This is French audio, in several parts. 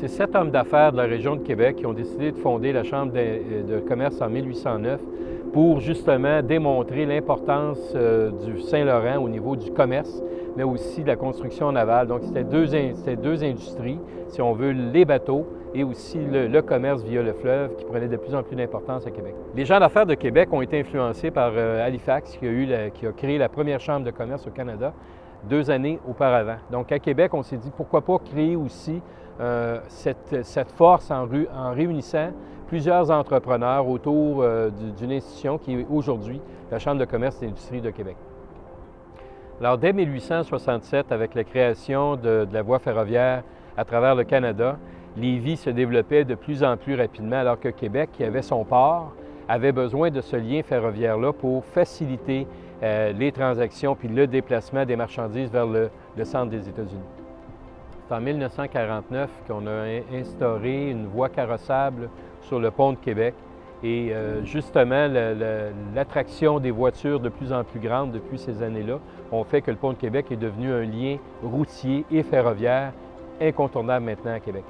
C'est sept hommes d'affaires de la région de Québec qui ont décidé de fonder la Chambre de, commerce en 1809 pour justement démontrer l'importance euh, du Saint-Laurent au niveau du commerce, mais aussi de la construction navale. Donc, c'était deux, deux, industries, si on veut, les bateaux et aussi le, commerce via le fleuve qui prenait de plus en plus d'importance à Québec. Les gens d'affaires de Québec ont été influencés par euh, Halifax, qui a, eu qui a créé la première chambre de commerce au Canada deux années auparavant. Donc, à Québec, on s'est dit pourquoi pas créer aussi euh, cette, force en, réunissant plusieurs entrepreneurs autour euh, d'une institution qui est aujourd'hui la Chambre de commerce et d'industrie de Québec. Alors, dès 1867, avec la création de, la voie ferroviaire à travers le Canada, Lévis se développait de plus en plus rapidement, alors que Québec, qui avait son port, avait besoin de ce lien ferroviaire-là pour faciliter euh, les transactions puis le déplacement des marchandises vers le centre des États-Unis. C'est en 1949 qu'on a instauré une voie carrossable sur le pont de Québec. Et euh, justement, l'attraction des voitures de plus en plus grande depuis ces années-là ont fait que le pont de Québec est devenu un lien routier et ferroviaire incontournable maintenant à Québec.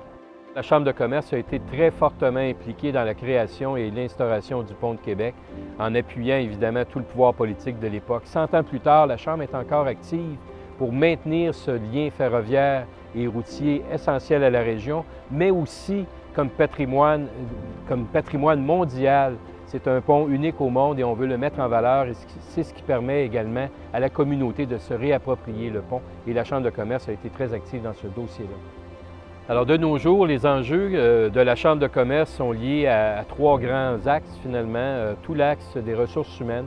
La Chambre de commerce a été très fortement impliquée dans la création et l'instauration du pont de Québec, en appuyant évidemment tout le pouvoir politique de l'époque. Cent ans plus tard, la Chambre est encore active pour maintenir ce lien ferroviaire et routier essentiel à la région, mais aussi comme patrimoine, comme patrimoine mondial. C'est un pont unique au monde et on veut le mettre en valeur c'est ce qui permet également à la communauté de se réapproprier le pont et la Chambre de commerce a été très active dans ce dossier-là. Alors de nos jours, les enjeux euh, de la Chambre de commerce sont liés à, trois grands axes finalement. Euh, tout l'axe des ressources humaines,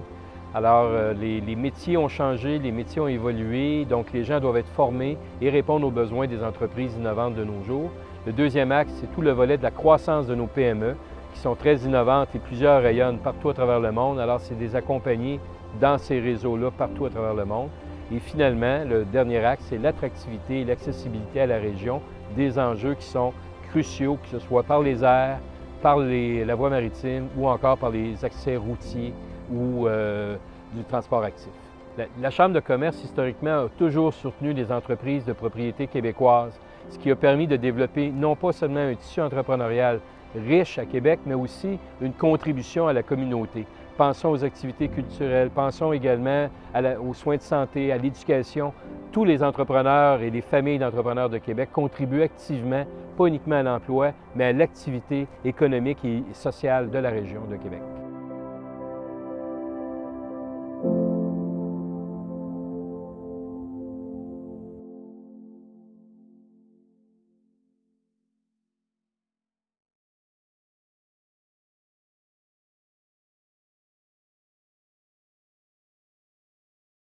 alors, euh, les, métiers ont changé, les métiers ont évolué, donc les gens doivent être formés et répondre aux besoins des entreprises innovantes de nos jours. Le deuxième axe, c'est tout le volet de la croissance de nos PME, qui sont très innovantes et plusieurs rayonnent partout à travers le monde. Alors, c'est des accompagnés dans ces réseaux-là partout à travers le monde. Et finalement, le dernier axe, c'est l'attractivité et l'accessibilité à la région, des enjeux qui sont cruciaux, que ce soit par les airs, par la voie maritime ou encore par les accès routiers ou euh, du transport actif. La, Chambre de commerce, historiquement, a toujours soutenu les entreprises de propriété québécoises, ce qui a permis de développer non pas seulement un tissu entrepreneurial riche à Québec, mais aussi une contribution à la communauté. Pensons aux activités culturelles, pensons également aux soins de santé, à l'éducation. Tous les entrepreneurs et les familles d'entrepreneurs de Québec contribuent activement, pas uniquement à l'emploi, mais à l'activité économique et sociale de la région de Québec.